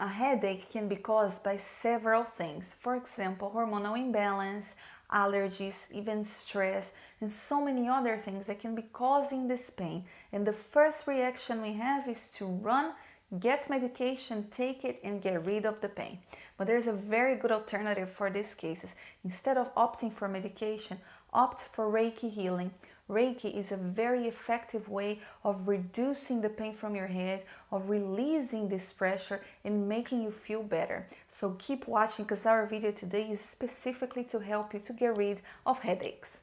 a headache can be caused by several things. For example, hormonal imbalance, allergies, even stress, and so many other things that can be causing this pain. And the first reaction we have is to run, get medication, take it, and get rid of the pain. But there's a very good alternative for these cases. Instead of opting for medication, opt for Reiki healing. Reiki is a very effective way of reducing the pain from your head, of releasing this pressure and making you feel better. So keep watching because our video today is specifically to help you to get rid of headaches.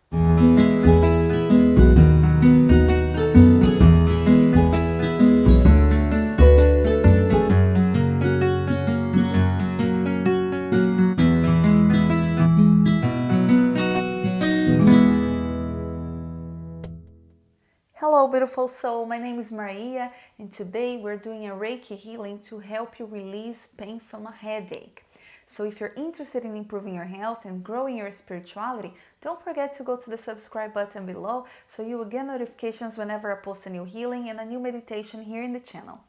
Beautiful soul, my name is Maria and today we're doing a Reiki healing to help you release pain from a headache. So if you're interested in improving your health and growing your spirituality, don't forget to go to the subscribe button below so you will get notifications whenever I post a new healing and a new meditation here in the channel.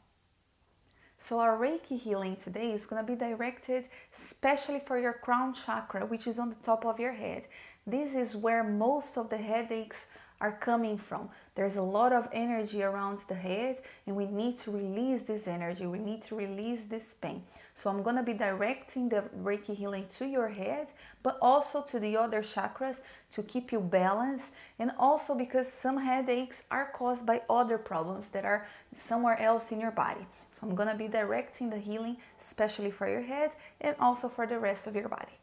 So our Reiki healing today is going to be directed especially for your crown chakra, which is on the top of your head. This is where most of the headaches are coming from. There's a lot of energy around the head and we need to release this energy. We need to release this pain. So I'm going to be directing the Reiki healing to your head, but also to the other chakras to keep you balanced. And also because some headaches are caused by other problems that are somewhere else in your body. So I'm going to be directing the healing, especially for your head and also for the rest of your body.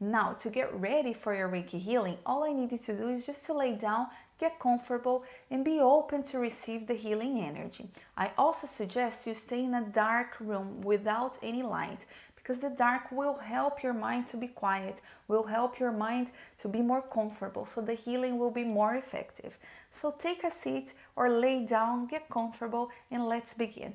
Now, to get ready for your Reiki healing, all I need you to do is just to lay down, get comfortable, and be open to receive the healing energy. I also suggest you stay in a dark room without any light because the dark will help your mind to be quiet, will help your mind to be more comfortable, so the healing will be more effective. So take a seat or lay down, get comfortable, and let's begin.